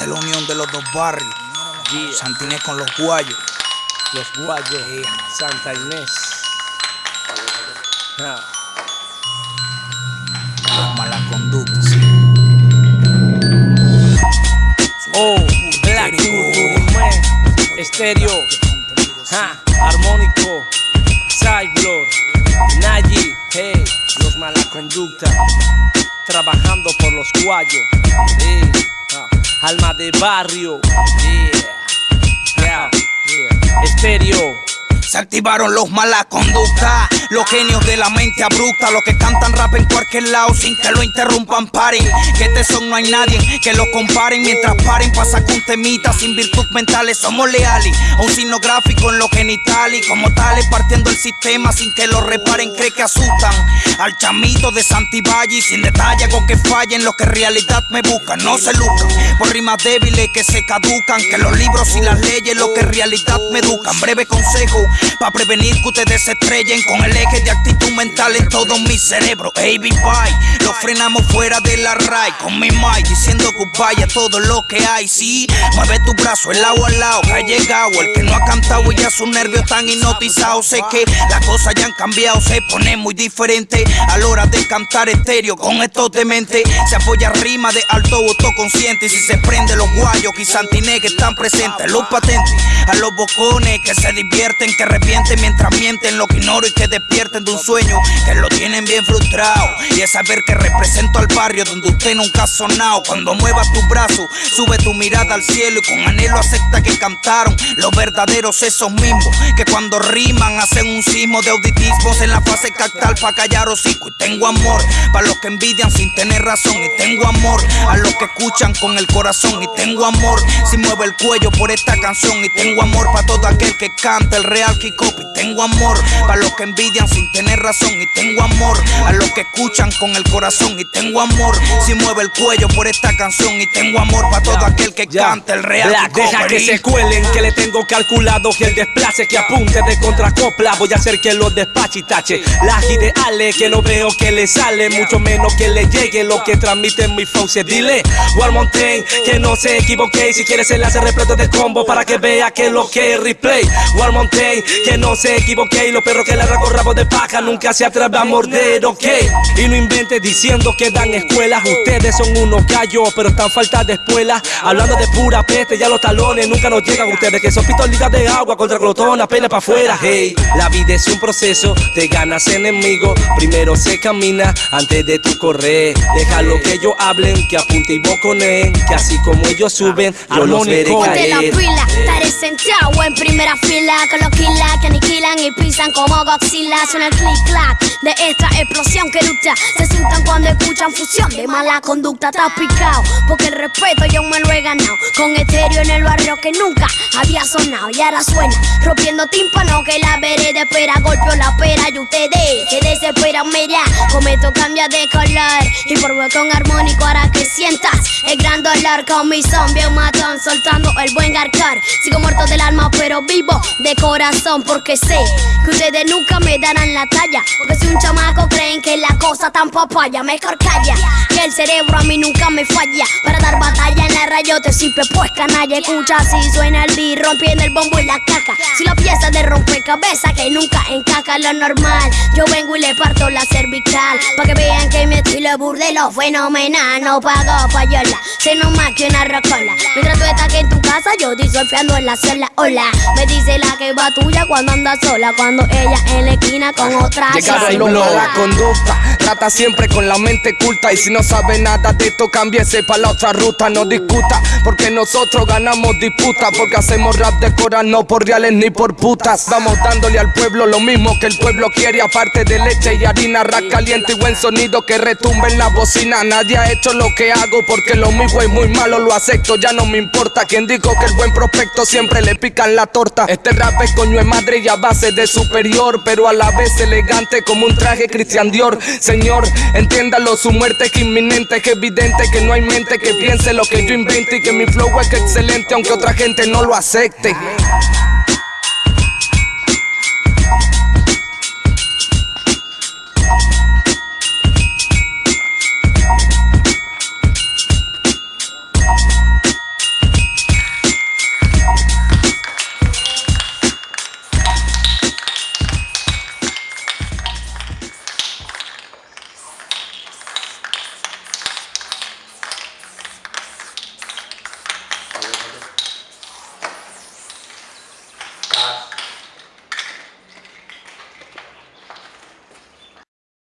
Esta es la unión de los dos barrios. Santinés con los guayos. Los guayos. Santa Inés. Los malas conductas. Oh, Black Man. Estéreo. Armónico. Cyclor. Nayi. Hey. Los malas conductas. Trabajando por los guayos. Alma de barrio. Yeah. Yeah. Estéreo. Se activaron los malas conductas, los genios de la mente abrupta, los que cantan rap en cualquier lado sin que lo interrumpan, paren. Que este son no hay nadie que lo comparen mientras paren. Pasa con temitas sin virtud mentales, somos leales. A un signo gráfico en los genitales, como tales partiendo el sistema sin que lo reparen, cree que asustan. Al chamito de Santivalle sin detalle con que fallen los que realidad me buscan, no se lucran por rimas débiles que se caducan. Que los libros y las leyes los que realidad me educan. Breve consejo Pa' prevenir que ustedes se estrellen con el eje de actitud mental en todo mi cerebro. AB bye, lo frenamos fuera de la RAI con mi mic diciendo goodbye a todo lo que hay. Sí, mueve tu brazo el lado al lado que ha llegado. El que no ha cantado y ya sus nervios están hipnotizados. Sé que las cosas ya han cambiado, se pone muy diferente a la hora de cantar estéreo con estos mente. Se apoya rima de alto autoconsciente. Y si se prende los guayos y Santiné que están presentes, los patentes, a los bocones que se divierten, que arrepienten mientras mienten lo que ignoro y que despierten de un sueño que lo tienen bien frustrado. Y es saber que represento al barrio donde usted nunca ha sonado. Cuando muevas tu brazo, sube tu mirada al cielo y con anhelo acepta que cantaron los verdaderos esos mismos que cuando riman hacen un sismo de auditismos en la fase cactal para callar hocico. Y tengo amor para los que envidian sin tener razón. Y tengo amor a los que escuchan con el corazón. Y tengo amor si mueve el cuello por esta canción. Y tengo amor para todo aquel que canta el real y tengo amor para los que envidian sin tener razón. Y tengo amor a los que escuchan con el corazón. Y tengo amor si mueve el cuello por esta canción. Y tengo amor para todo aquel que canta el real Black, Deja que se cuelen, que le tengo calculado que el desplace que apunte de contracopla voy a hacer que lo despache y tache. Las ideales que no veo que le sale, mucho menos que le llegue lo que transmite mi fauce. Dile, War Mountain, que no se equivoque. Si quieres enlace repleto de combo para que vea que lo que es replay. War Mountain, que no se equivoque y los perros que le con rabo de paja nunca se atreven a morder, ok. Y no invente diciendo que dan escuelas, ustedes son unos gallos, pero están falta de escuela. Hablando de pura peste, ya los talones nunca nos llegan ustedes, que son pistolitas de agua contra glotón, pena para afuera, hey. La vida es un proceso, te ganas enemigo, primero se camina antes de tu correr. Déjalo que ellos hablen, que apunte y boconen, que así como ellos suben, yo los veré caer. la pila, estaré sentado en primera fila con los que aniquilan y pisan como Godzilla. Suena el click clack de esta explosión que lucha. Se asustan cuando escuchan fusión de mala conducta. Está picado porque el respeto yo me lo he ganado. Con estéreo en el barrio que nunca había sonado y ahora suena rompiendo tímpano que la vereda espera. Golpeó la pera y ustedes se desesperan. Mira, esto cambia de color y por botón armónico hará que sientas el gran dolor con mi zombie un matón soltando el buen garcar. Sigo muerto del alma pero vivo de corazón porque que ustedes nunca me darán la talla. Porque si un chamaco creen que la cosa tan papaya, mejor calla. Que el cerebro a mí nunca me falla. Para dar batalla en la rayote simple pues canalla. Escucha si suena el beat rompiendo el bombo y la caja. Si la pieza de rompecabezas que nunca encaja lo normal. Yo vengo y le parto la cervical. Pa' que vean que mi estilo burdelo fenomenal. No pago payola, sino más que una rocola. Mientras tú estás aquí en tu casa, yo surfeando en la sola. Hola, me dice la que va tuya cuando anda sola. Cuando ella en la esquina con otra. Llegaron los la conducta, trata siempre con la mente culta. Y si no sabe nada de esto, cámbiese para la otra ruta. No discuta, porque nosotros ganamos disputa. Porque hacemos rap de cora, no por reales ni por putas. Vamos dándole al pueblo lo mismo que el pueblo quiere. Aparte de leche y harina, rap caliente y buen sonido que retumbe en la bocina. Nadie ha hecho lo que hago porque lo mismo es muy malo, lo acepto, ya no me importa. Quien que el buen prospecto siempre le pican la torta. Este rap es coño de madre y a base de superior, pero a la vez elegante como un traje Christian Dior. Señor, entiéndalo, su muerte es inminente, que evidente que no hay mente que piense lo que yo invente y que mi flow es excelente, aunque otra gente no lo acepte.